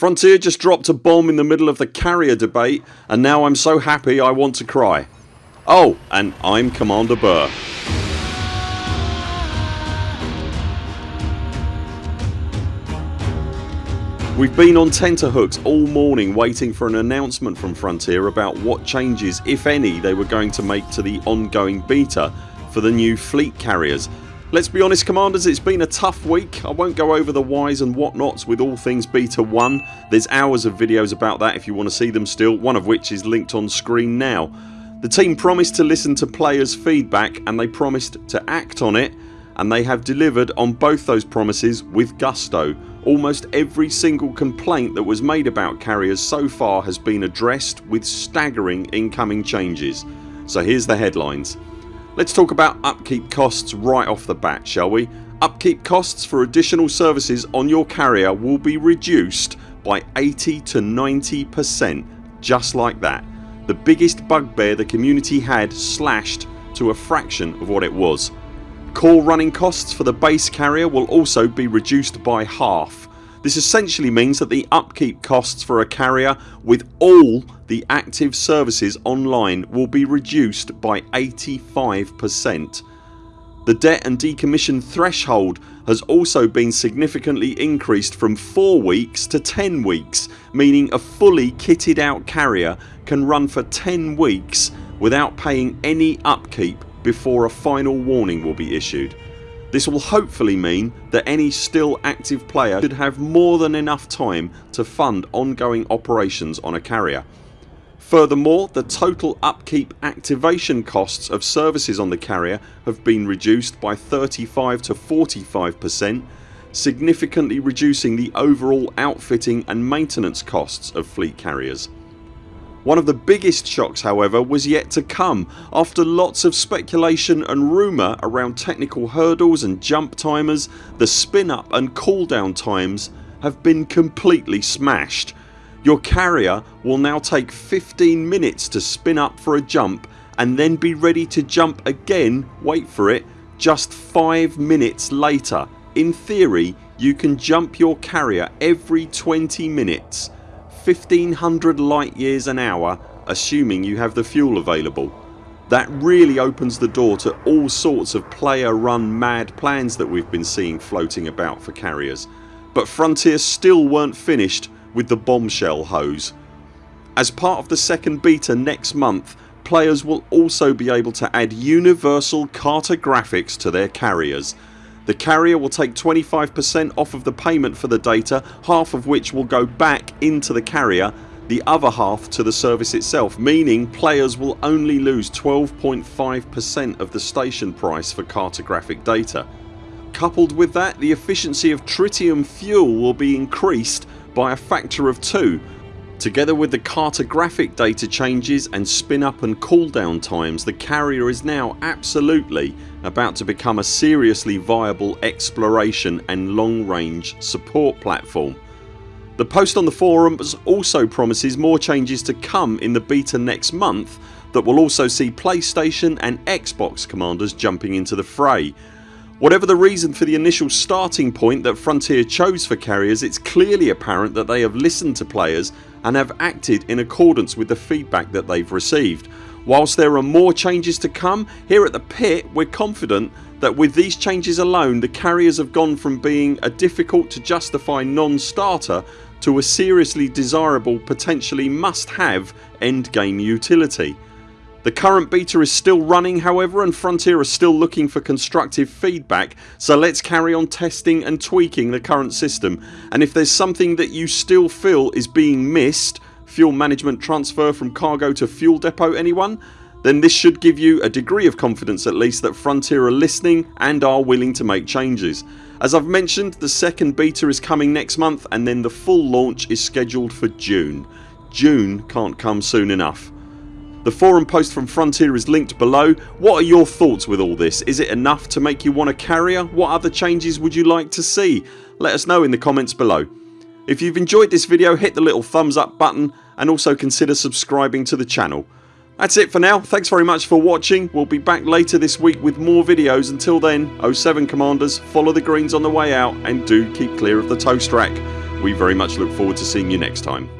Frontier just dropped a bomb in the middle of the carrier debate and now I'm so happy I want to cry. Oh and I'm Commander Burr. We've been on tenterhooks all morning waiting for an announcement from Frontier about what changes if any they were going to make to the ongoing beta for the new fleet carriers. Let's be honest commanders it's been a tough week. I won't go over the whys and whatnots with all things beta 1. There's hours of videos about that if you want to see them still one of which is linked on screen now. The team promised to listen to players feedback and they promised to act on it and they have delivered on both those promises with gusto. Almost every single complaint that was made about carriers so far has been addressed with staggering incoming changes. So here's the headlines. Let's talk about upkeep costs right off the bat shall we. Upkeep costs for additional services on your carrier will be reduced by 80 to 90% just like that. The biggest bugbear the community had slashed to a fraction of what it was. Core running costs for the base carrier will also be reduced by half. This essentially means that the upkeep costs for a carrier with all the active services online will be reduced by 85%. The debt and decommission threshold has also been significantly increased from 4 weeks to 10 weeks meaning a fully kitted out carrier can run for 10 weeks without paying any upkeep before a final warning will be issued. This will hopefully mean that any still active player should have more than enough time to fund ongoing operations on a carrier. Furthermore the total upkeep activation costs of services on the carrier have been reduced by 35 to 45% significantly reducing the overall outfitting and maintenance costs of fleet carriers. One of the biggest shocks however was yet to come. After lots of speculation and rumour around technical hurdles and jump timers the spin up and cooldown times have been completely smashed. Your carrier will now take 15 minutes to spin up for a jump and then be ready to jump again wait for it just 5 minutes later. In theory you can jump your carrier every 20 minutes 1500 light years an hour assuming you have the fuel available. That really opens the door to all sorts of player run mad plans that we've been seeing floating about for carriers. But Frontier still weren't finished with the bombshell hose. As part of the second beta next month players will also be able to add universal cartographics to their carriers the carrier will take 25% off of the payment for the data half of which will go back into the carrier the other half to the service itself meaning players will only lose 12.5% of the station price for cartographic data. Coupled with that the efficiency of tritium fuel will be increased by a factor of 2 Together with the cartographic data changes and spin up and cooldown times the carrier is now absolutely about to become a seriously viable exploration and long range support platform. The post on the forums also promises more changes to come in the beta next month that will also see PlayStation and Xbox commanders jumping into the fray. Whatever the reason for the initial starting point that Frontier chose for carriers it's clearly apparent that they have listened to players and have acted in accordance with the feedback that they've received. Whilst there are more changes to come here at the pit we're confident that with these changes alone the carriers have gone from being a difficult to justify non-starter to a seriously desirable potentially must have endgame utility. The current beta is still running however and Frontier are still looking for constructive feedback so let's carry on testing and tweaking the current system and if there's something that you still feel is being missed fuel management transfer from cargo to fuel depot anyone then this should give you a degree of confidence at least that Frontier are listening and are willing to make changes. As I've mentioned the second beta is coming next month and then the full launch is scheduled for June. June can't come soon enough. The forum post from Frontier is linked below. What are your thoughts with all this? Is it enough to make you want a carrier? What other changes would you like to see? Let us know in the comments below. If you've enjoyed this video hit the little thumbs up button and also consider subscribing to the channel. That's it for now. Thanks very much for watching. We'll be back later this week with more videos. Until then 0 7 CMDRs follow the greens on the way out and do keep clear of the toast rack. We very much look forward to seeing you next time.